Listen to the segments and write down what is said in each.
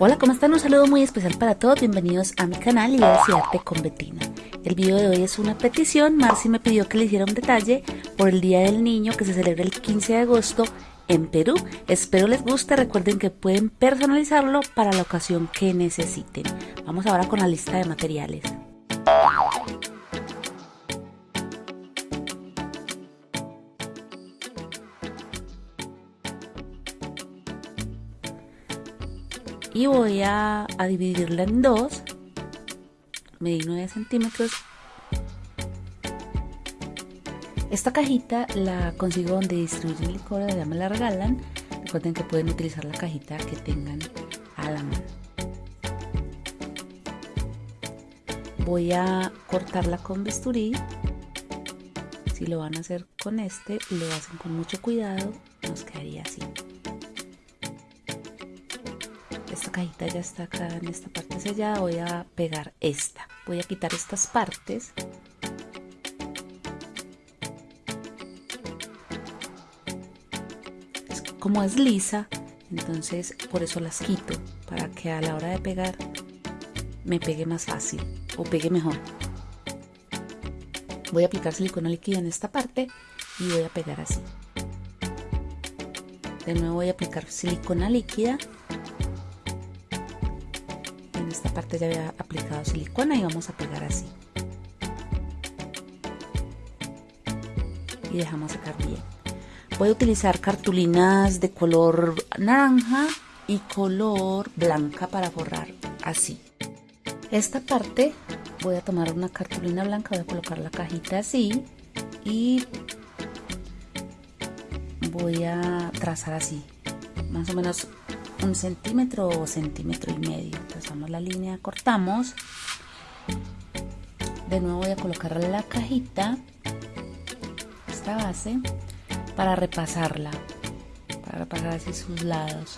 Hola, ¿cómo están? Un saludo muy especial para todos. Bienvenidos a mi canal y a Arte con Betina. El video de hoy es una petición. Marcy me pidió que le hiciera un detalle por el Día del Niño que se celebra el 15 de agosto en Perú. Espero les guste. Recuerden que pueden personalizarlo para la ocasión que necesiten. Vamos ahora con la lista de materiales. Y voy a, dividirla en dos medí 9 centímetros. Esta cajita la consigo donde distribuyen licor, ya me la regalan. Recuerden que pueden utilizar la cajita que tengan a la mano. Voy a cortarla con bisturí. Si lo van a hacer con este lo hacen con mucho cuidado nos quedaría así cajita ya está acá en esta parte sellada voy a pegar esta. Voy a quitar estas partes. Como es lisa entonces por eso las quito para que a la hora de pegar me pegue más fácil o pegue mejor. Voy a aplicar silicona líquida en esta parte y voy a pegar así. De nuevo voy a aplicar silicona líquida parte ya había aplicado silicona y vamos a pegar así. Y dejamos secar bien. Voy a utilizar cartulinas de color naranja y color blanca para forrar así. Esta parte voy a tomar una cartulina blanca voy a colocar la cajita así y voy a trazar así más o menos un centímetro o centímetro y medio. Trazamos la línea cortamos. De nuevo voy a colocar la cajita esta base para repasarla para repasar así sus lados.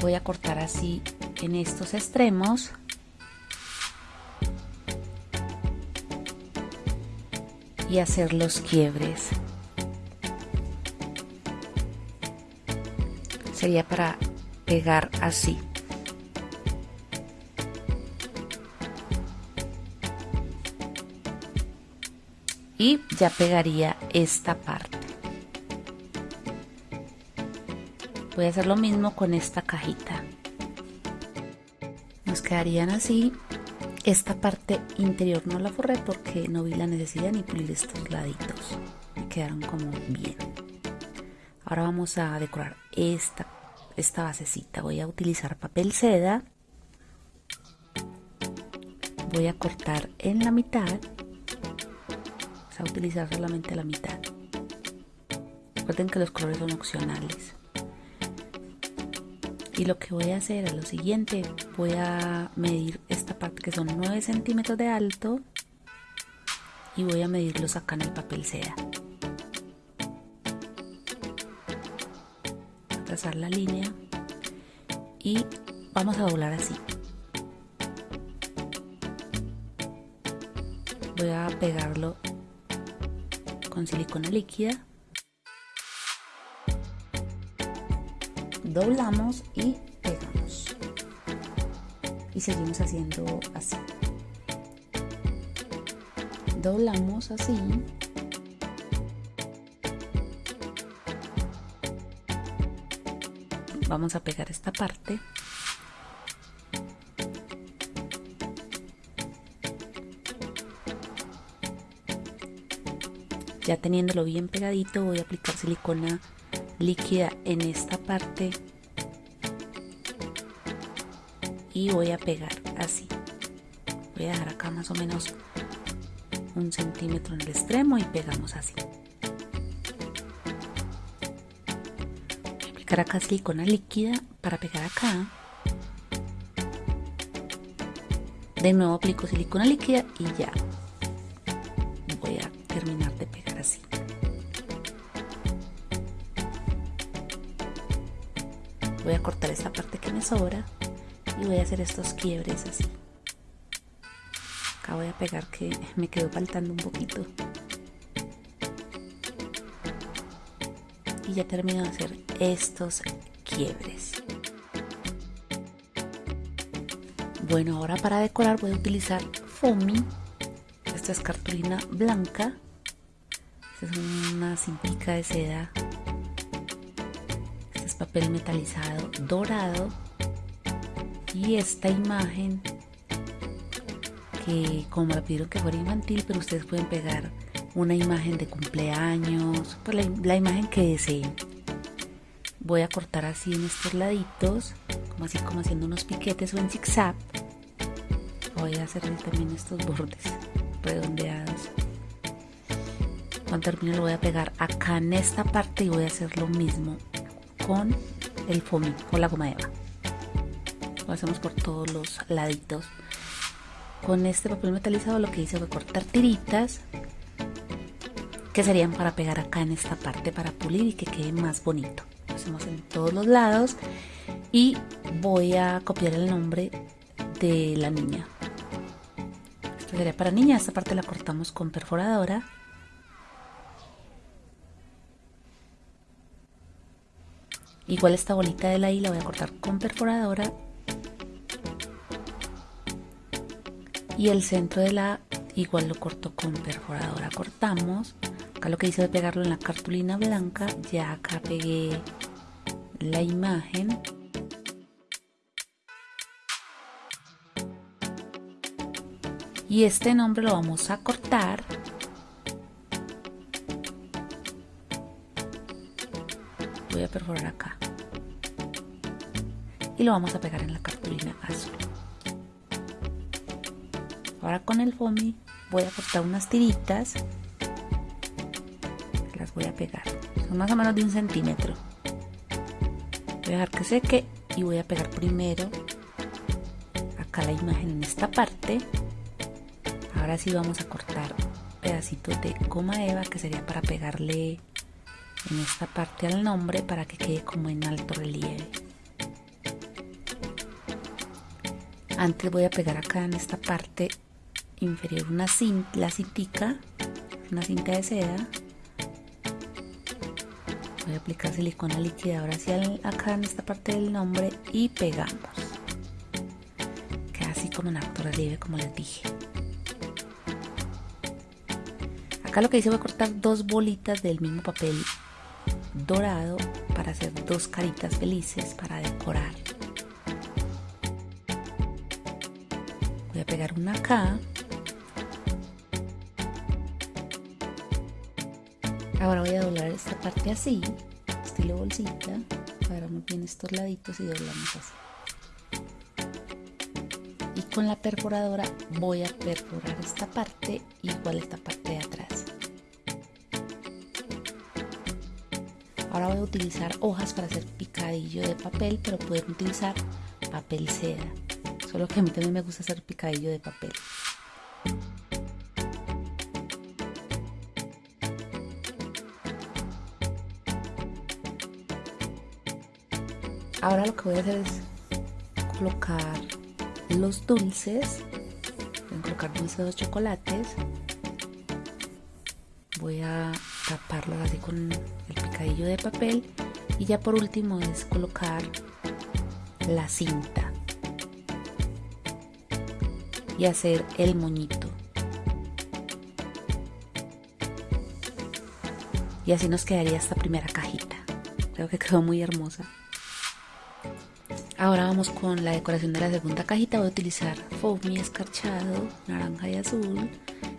Voy a cortar así en estos extremos. Y hacer los quiebres sería para pegar así. Y ya pegaría esta parte. Voy a hacer lo mismo con esta cajita. Nos quedarían así. Esta parte interior no la forré porque no vi la necesidad ni pulir estos laditos. Me quedaron como bien. Ahora vamos a decorar esta, esta basecita. Voy a utilizar papel seda. Voy a cortar en la mitad. Vamos a utilizar solamente la mitad. Recuerden que los colores son opcionales. Y lo que voy a hacer es lo siguiente. Voy a medir esta parte que son 9 centímetros de alto. Y voy a medirlos acá en el papel seda. Trazar la línea y vamos a doblar así. Voy a pegarlo con silicona líquida. Doblamos y pegamos. Y seguimos haciendo así. Doblamos así vamos a pegar esta parte. Ya teniéndolo bien pegadito voy a aplicar silicona líquida en esta parte. Y voy a pegar así. Voy a dejar acá más o menos un centímetro en el extremo y pegamos así acá silicona líquida para pegar acá. De nuevo aplico silicona líquida y ya. Voy a terminar de pegar así. Voy a cortar esta parte que me sobra y voy a hacer estos quiebres así. Acá voy a pegar que me quedó faltando un poquito. Y ya termino de hacer estos quiebres. Bueno, ahora para decorar voy a utilizar foamy. Esta es cartulina blanca. Esta es una cintica de seda. Este es papel metalizado dorado. Y esta imagen que como me pidieron que fuera infantil, pero ustedes pueden pegar una imagen de cumpleaños, pues la, imagen que deseen. Voy a cortar así en estos laditos, como así como haciendo unos piquetes o en zigzag voy a hacer también estos bordes redondeados cuando termine lo voy a pegar acá en esta parte y voy a hacer lo mismo con el foamy con la goma eva lo hacemos por todos los laditos con este papel metalizado lo que hice fue cortar tiritas que serían para pegar acá en esta parte para pulir y que quede más bonito lo hacemos en todos los lados y voy a copiar el nombre de la niña sería para niña, esta parte la cortamos con perforadora. Igual esta bolita de la I la voy a cortar con perforadora. Y el centro de la igual lo corto con perforadora. Cortamos. Acá lo que hice de pegarlo en la cartulina blanca. Ya acá pegué la imagen. y este nombre lo vamos a cortar voy a perforar acá y lo vamos a pegar en la cartulina azul ahora con el foamy voy a cortar unas tiritas voy a pegar. Son más o menos de un centímetro. Voy a dejar que seque y voy a pegar primero acá la imagen en esta parte. Ahora sí vamos a cortar pedacitos de goma eva que sería para pegarle en esta parte al nombre para que quede como en alto relieve. Antes voy a pegar acá en esta parte inferior una cinta, la cintica una cinta de seda voy a aplicar silicona líquida ahora sí acá en esta parte del nombre y pegamos queda así como en alto relieve como les dije Acá lo que hice fue cortar dos bolitas del mismo papel dorado para hacer dos caritas felices para decorar. Voy a pegar una acá. Ahora voy a doblar esta parte así, estilo bolsita. Agarramos bien estos laditos y doblamos así. Y con la perforadora voy a perforar esta parte igual esta parte de atrás. Ahora voy a utilizar hojas para hacer picadillo de papel, pero pueden utilizar papel seda. Solo que a mí también me gusta hacer picadillo de papel. Ahora lo que voy a hacer es colocar los dulces. Voy a colocar dulces de chocolates. Voy a taparlos así con de papel. Y ya por último es colocar la cinta. Y hacer el moñito. Y así nos quedaría esta primera cajita. Creo que quedó muy hermosa ahora vamos con la decoración de la segunda cajita. Voy a utilizar foamy escarchado naranja y azul.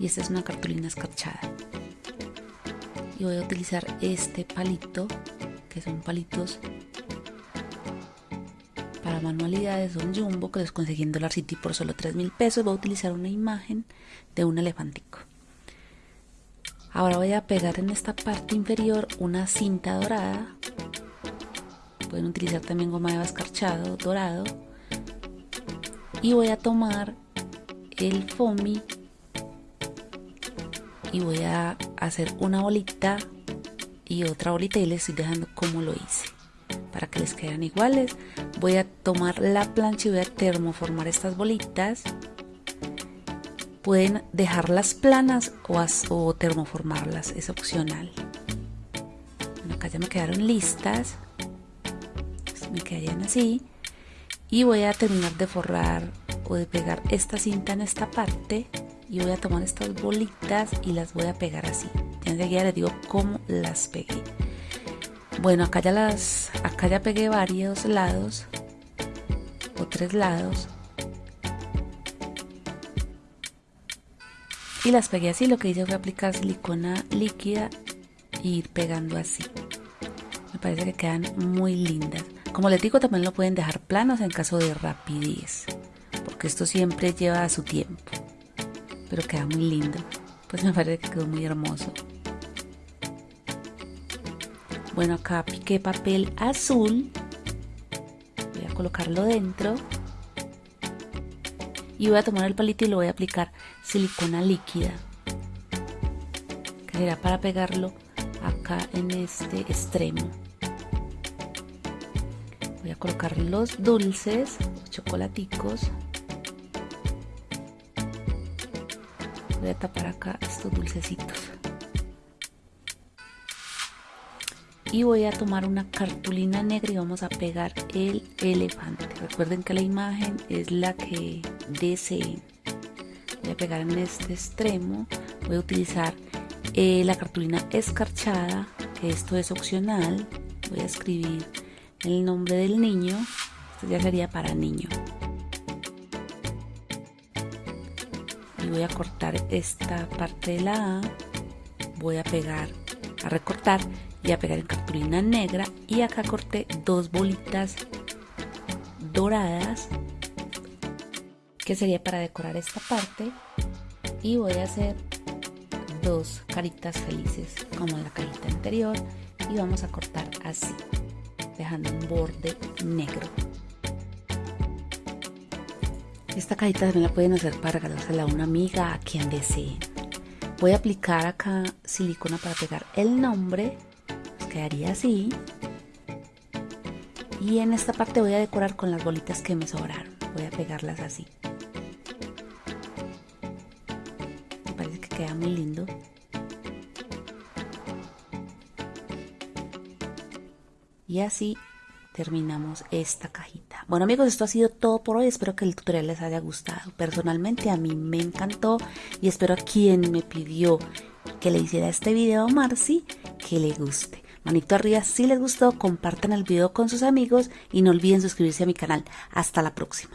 Y esta es una cartulina escarchada. Y voy a utilizar este palito que son palitos para manualidades son jumbo que los conseguí en Dollar City por solo 3 mil pesos. Voy a utilizar una imagen de un elefantico. Ahora voy a pegar en esta parte inferior una cinta dorada pueden utilizar también goma de escarchado dorado. Y voy a tomar el foamy y voy a hacer una bolita y otra bolita y les estoy dejando como lo hice para que les queden iguales. Voy a tomar la plancha y voy a termoformar estas bolitas. Pueden dejarlas planas o, o termoformarlas es opcional. Acá ya me quedaron listas. Me quedarían así. Y voy a terminar de forrar o de pegar esta cinta en esta parte. Y voy a tomar estas bolitas y las voy a pegar así. Ya enseguida les digo cómo las pegué. Bueno, acá ya las, acá ya pegué varios lados o tres lados y las pegué así. Lo que hice fue aplicar silicona líquida e ir pegando así. Me parece que quedan muy lindas. Como les digo, también lo pueden dejar planos en caso de rapidez, porque esto siempre lleva su tiempo. Pero queda muy lindo. Pues me parece que quedó muy hermoso. Bueno, acá piqué papel azul. Voy a colocarlo dentro. Y voy a tomar el palito y lo voy a aplicar silicona líquida. Que será para pegarlo acá en este extremo. Voy a colocar los dulces, los chocolaticos. Voy a tapar acá estos dulcecitos. y voy a tomar una cartulina negra y vamos a pegar el elefante recuerden que la imagen es la que deseen voy a pegar en este extremo voy a utilizar eh, la cartulina escarchada esto es opcional voy a escribir el nombre del niño esto ya sería para niño. Y voy a cortar esta parte de la A voy a pegar a recortar y a pegar en cartulina negra. Y acá corté dos bolitas doradas que sería para decorar esta parte. Y voy a hacer dos caritas felices como la cajita anterior. Y vamos a cortar así dejando un borde negro esta cajita también la pueden hacer para regalársela a una amiga a quien deseen voy a aplicar acá silicona para pegar el nombre quedaría así. Y en esta parte voy a decorar con las bolitas que me sobraron. Voy a pegarlas así. Me parece que queda muy lindo. Y así terminamos esta cajita. Bueno amigos, esto ha sido todo por hoy. Espero que el tutorial les haya gustado. Personalmente a mí me encantó y espero a quien me pidió que le hiciera este video a Marcy que le guste. Manito arriba si les gustó, compartan el video con sus amigos y no olviden suscribirse a mi canal. Hasta la próxima.